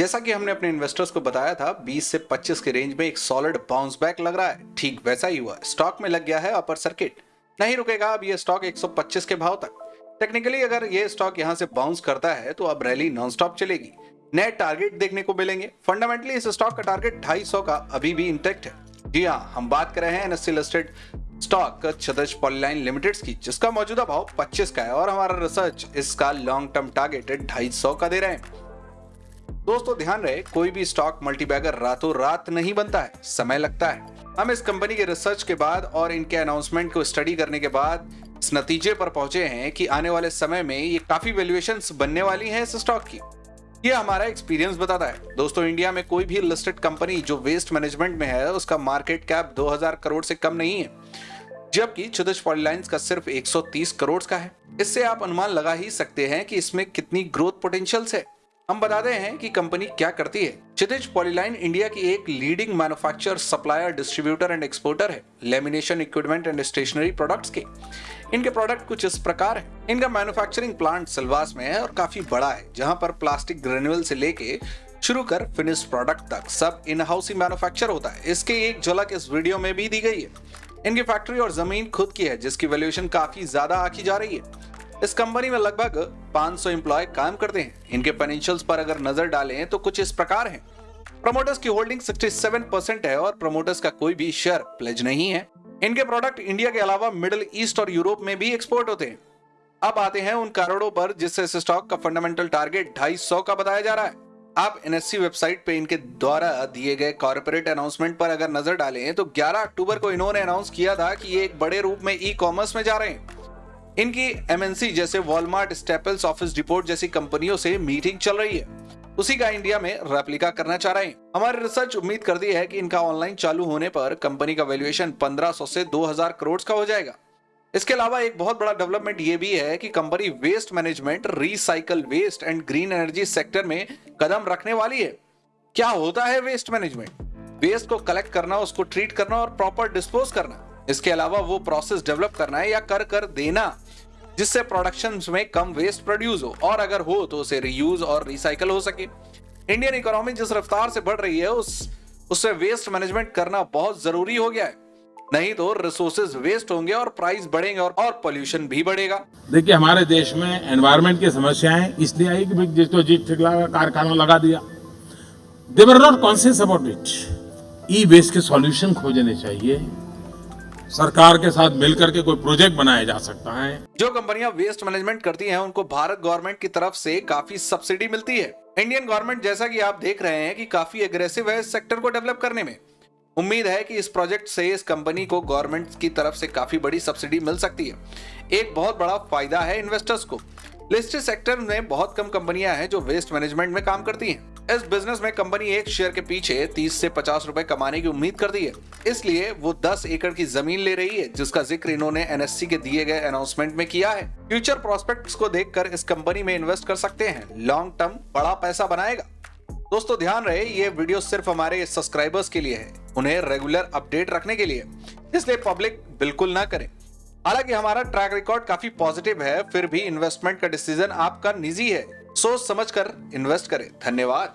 जैसा कि हमने अपने इन्वेस्टर्स को बताया था 20 से 25 के रेंज में एक सॉलिड बाउंस बैक लग रहा है। ठीक वैसा ही हुआ। स्टॉक में लग गया है अपर सर्किट नहीं रुकेगा अब ये स्टॉक 125 के भाव तक। टेक्निकली अगर ये स्टॉक यहाँ से बाउंस करता है तो अब रैली नॉन स्टॉप चलेगी। नए टारगेट देखने को मिलेंगे। फंडामेंटली इस स्टॉक का टारगेट ढाई का अभी भी इंटेक्ट है। जी हाँ हम बात कर रहे हैं एनएससी लिस्टेड स्टॉक छतज पॉलीलाइन लिमिटेड की, जिसका मौजूदा भाव 25 का है और हमारा रिसर्च इसका लॉन्ग टर्म टारगेट ढाई का दे रहे हैं। दोस्तों, ध्यान रहे, कोई भी स्टॉक मल्टीबैगर रातों रात नहीं बनता है, समय लगता है। हम इस कंपनी के रिसर्च के बाद और इनके अनाउंसमेंट को स्टडी करने के बाद इस नतीजे पर पहुँचे हैं कि आने वाले समय में ये काफ़ी वैल्यूएशन बनने वाली है इस स्टॉक की। ये हमारा एक्सपीरियंस बताता है। दोस्तों इंडिया में कोई भी लिस्टेड कंपनी जो वेस्ट मैनेजमेंट में है, उसका मार्केट कैप 2000 करोड़ से कम नहीं है। जबकि क्षुदिश पॉलीलाइंस का सिर्फ़ 130 करोड़ का है। इससे आप अनुमान लगा ही सकते हैं कि इसमें कितनी ग्रोथ पोटेंशियल है। हम बताते हैं कि कंपनी क्या करती है। क्षितिज पॉलीलाइन इंडिया की एक leading manufacture supplier distributor and exporter है lamination equipment and stationery products के। इनके प्रोडक्ट कुछ इस प्रकार है। इनका मैन्युफैक्चरिंग प्लांट सिलवास में है और काफ़ी बड़ा है, जहाँ पर प्लास्टिक ग्रेन्यूल से लेके शुरू कर फिनिश प्रोडक्ट तक सब इन हाउस ही मैन्युफैक्चर होता है। इसके एक झलक इस वीडियो में भी दी गई है। इनकी फैक्ट्री और ज़मीन खुद की है, जिसकी वैल्यूएशन काफ़ी ज़्यादा आकी जा रही है। इस कंपनी में लगभग 500 एम्प्लॉय काम करते हैं। इनके फाइनेंशियल्स पर अगर नज़र डालें तो कुछ इस प्रकार हैं। प्रमोटर्स की होल्डिंग 67 परसेंट है और प्रमोटर्स का कोई भी शेयर प्लेज नहीं है। इनके प्रोडक्ट इंडिया के अलावा मिडिल ईस्ट और यूरोप में भी एक्सपोर्ट होते हैं। अब आते हैं उन करोड़ों पर जिससे इस स्टॉक का फंडामेंटल टारगेट ढाई का बताया जा रहा है। आप एनएससी वेबसाइट पे इनके द्वारा दिए गए कॉर्पोरेट अनाउंसमेंट पर अगर नज़र डालें तो 11 अक्टूबर को इन्होंने अनाउंस किया था कि ये एक बड़े रूप में ई कॉमर्स में जा रहे हैं। इनकी एमएनसी जैसे वॉलमार्ट स्टेपल्स ऑफ़िस डिपोर्ट जैसी कंपनियों से मीटिंग चल रही है। उसी का इंडिया में रेप्लिका करना चाह रहे हैं। हमारी रिसर्च उम्मीद करती है कि इनका ऑनलाइन चालू होने पर कंपनी का वैल्यूएशन 1500 से 2000 करोड़ का हो जाएगा। इसके अलावा एक बहुत बड़ा डेवलपमेंट ये भी है कि company waste management recycle waste and green energy sector में कदम रखने वाली है। क्या होता है वेस्ट मैनेजमेंट वेस्ट को कलेक्ट करना, उसको ट्रीट करना और प्रॉपर डिस्पोज करना। इसके अलावा वो प्रोसेस डेवलप करना है या कर कर देना जिससे प्रोडक्शन में कम वेस्ट प्रोड्यूस हो। और अगर हो तो उसे रीयूज और रिसाइकल हो सके। इंडियन इकोनॉमी जिस रफ्तार से बढ़ रही है उस उससे वेस्ट मैनेजमेंट करना बहुत ज़रूरी हो गया है। नहीं तो रिसोर्सेज वेस्ट होंगे और प्राइस बढ़ेंगे और, और पोल्यूशन भी बढ़ेगा। देखिए हमारे देश में एनवायरमेंट की समस्याएँ इसलिए आई कि जिसको जीत ठिकला कारखाना लगा दिया। They're not conscious about it E waste के सॉल्यूशन खोजने चाहिए। सरकार के साथ मिलकर के कोई प्रोजेक्ट बनाया जा सकता है। जो कंपनियाँ वेस्ट मैनेजमेंट करती हैं, उनको भारत गवर्नमेंट की तरफ़ से काफ़ी सब्सिडी मिलती है। इंडियन गवर्नमेंट जैसा कि आप देख रहे हैं कि काफ़ी एग्रेसिव है इस सेक्टर को डेवलप करने में। उम्मीद है कि इस प्रोजेक्ट से इस कंपनी को गवर्नमेंट की तरफ़ से काफ़ी बड़ी सब्सिडी मिल सकती है। एक बहुत बड़ा फ़ायदा है इन्वेस्टर्स को। लिस्टेड सेक्टर में बहुत कम कंपनियाँ हैं जो वेस्ट मैनेजमेंट में काम करती हैं। इस बिज़नेस में कंपनी एक शेयर के पीछे 30 से 50 रुपए कमाने की उम्मीद करती है। इसलिए वो 10 एकड़ की ज़मीन ले रही है, जिसका ज़िक्र इन्होंने एनएससी के दिए गए अनाउंसमेंट में किया है। फ्यूचर प्रोस्पेक्ट्स को देखकर इस कंपनी में इन्वेस्ट कर सकते हैं। लॉन्ग टर्म बड़ा पैसा बनाएगा। दोस्तों, ध्यान रहे, ये वीडियो सिर्फ़ हमारे सब्सक्राइबर्स के लिए है। उन्हें रेगुलर अपडेट रखने के लिए। इसलिए पब्लिक बिल्कुल ना करें। हालाँकि हमारा ट्रैक रिकॉर्ड काफ़ी पॉजिटिव है, फिर भी इन्वेस्टमेंट का डिसीज़न आपका निजी है। सोच समझकर इन्वेस्ट करें। धन्यवाद।